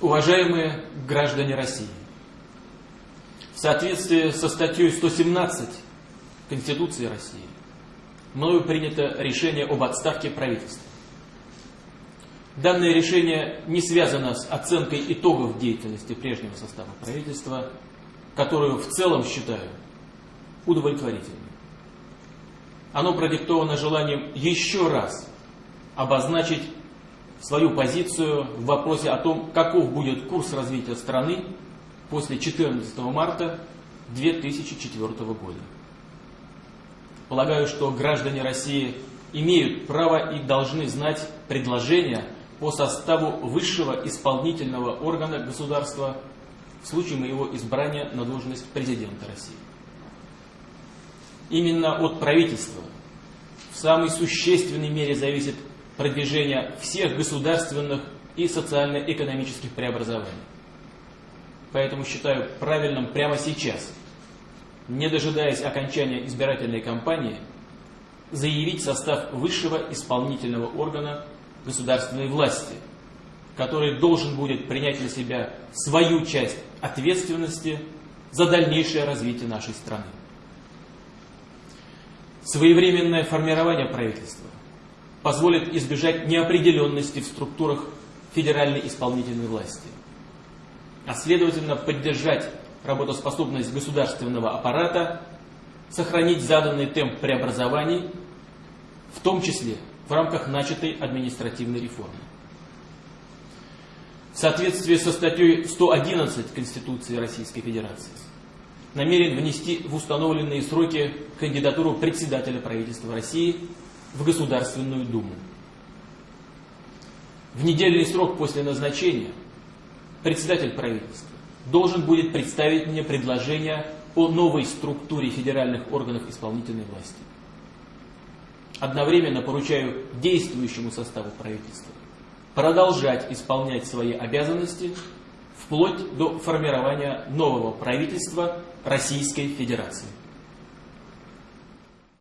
Уважаемые граждане России, в соответствии со статьей 117 Конституции России, мною принято решение об отставке правительства. Данное решение не связано с оценкой итогов деятельности прежнего состава правительства, которую в целом считаю удовлетворительной. Оно продиктовано желанием еще раз обозначить свою позицию в вопросе о том, каков будет курс развития страны после 14 марта 2004 года. Полагаю, что граждане России имеют право и должны знать предложения по составу высшего исполнительного органа государства в случае моего избрания на должность президента России. Именно от правительства в самой существенной мере зависит продвижение всех государственных и социально-экономических преобразований. Поэтому считаю правильным прямо сейчас, не дожидаясь окончания избирательной кампании, заявить состав высшего исполнительного органа государственной власти, который должен будет принять на себя свою часть ответственности за дальнейшее развитие нашей страны. Своевременное формирование правительства позволит избежать неопределенности в структурах федеральной исполнительной власти, а следовательно поддержать работоспособность государственного аппарата, сохранить заданный темп преобразований, в том числе в рамках начатой административной реформы. В соответствии со статьей 111 Конституции Российской Федерации намерен внести в установленные сроки кандидатуру председателя правительства России в Государственную Думу. В недельный срок после назначения председатель правительства должен будет представить мне предложение о новой структуре федеральных органов исполнительной власти. Одновременно поручаю действующему составу правительства продолжать исполнять свои обязанности вплоть до формирования нового правительства Российской Федерации.